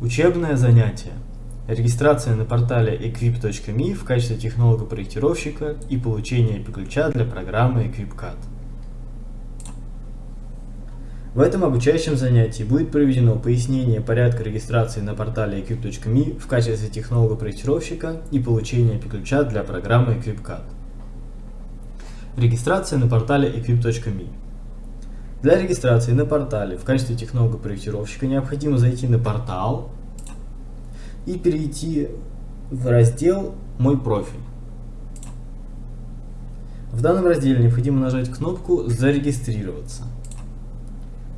Учебное занятие. Регистрация на портале equip.me в качестве технолога-проектировщика и получение API-ключа для программы EquipCAD. В этом обучающем занятии будет проведено пояснение порядка регистрации на портале equip.me в качестве технолога-проектировщика и получение API-ключа для программы EquipCAD. Регистрация на портале equip.me для регистрации на портале в качестве технолога-проектировщика необходимо зайти на портал и перейти в раздел «Мой профиль». В данном разделе необходимо нажать кнопку «Зарегистрироваться».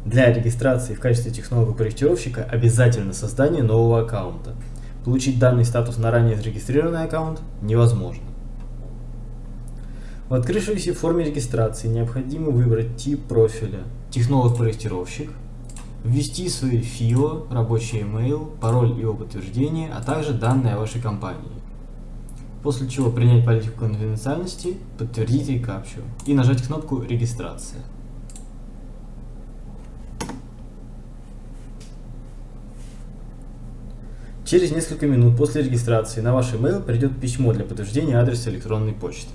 Для регистрации в качестве технолога-проектировщика обязательно создание нового аккаунта. Получить данный статус на ранее зарегистрированный аккаунт невозможно. В открывшейся форме регистрации необходимо выбрать тип профиля «Технолог-проектировщик», ввести свои ФИО, рабочий email, пароль его подтверждение, а также данные о вашей компании. После чего принять политику конфиденциальности, подтвердить рекапчу и нажать кнопку «Регистрация». Через несколько минут после регистрации на ваш email придет письмо для подтверждения адреса электронной почты.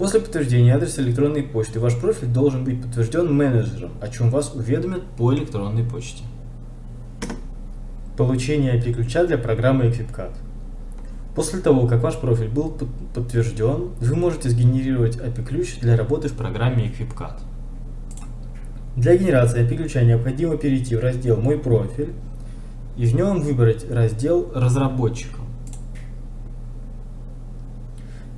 После подтверждения адреса электронной почты ваш профиль должен быть подтвержден менеджером, о чем вас уведомят по электронной почте. Получение API-ключа для программы EquipCAD. После того, как ваш профиль был подтвержден, вы можете сгенерировать API-ключ для работы в программе EquipCAD. Для генерации API-ключа необходимо перейти в раздел «Мой профиль» и в нем выбрать раздел «Разработчикам».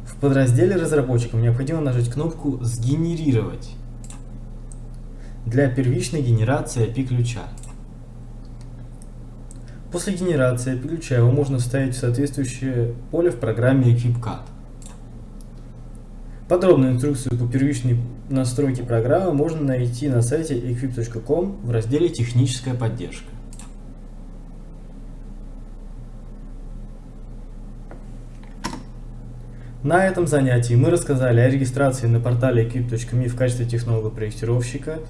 В подразделе разработчикам необходимо нажать кнопку «Сгенерировать» для первичной генерации API-ключа. После генерации API-ключа его можно вставить в соответствующее поле в программе EquipCAD. Подробную инструкцию по первичной настройке программы можно найти на сайте equip.com в разделе «Техническая поддержка». На этом занятии мы рассказали о регистрации на портале equip.me в качестве технолога-проектировщика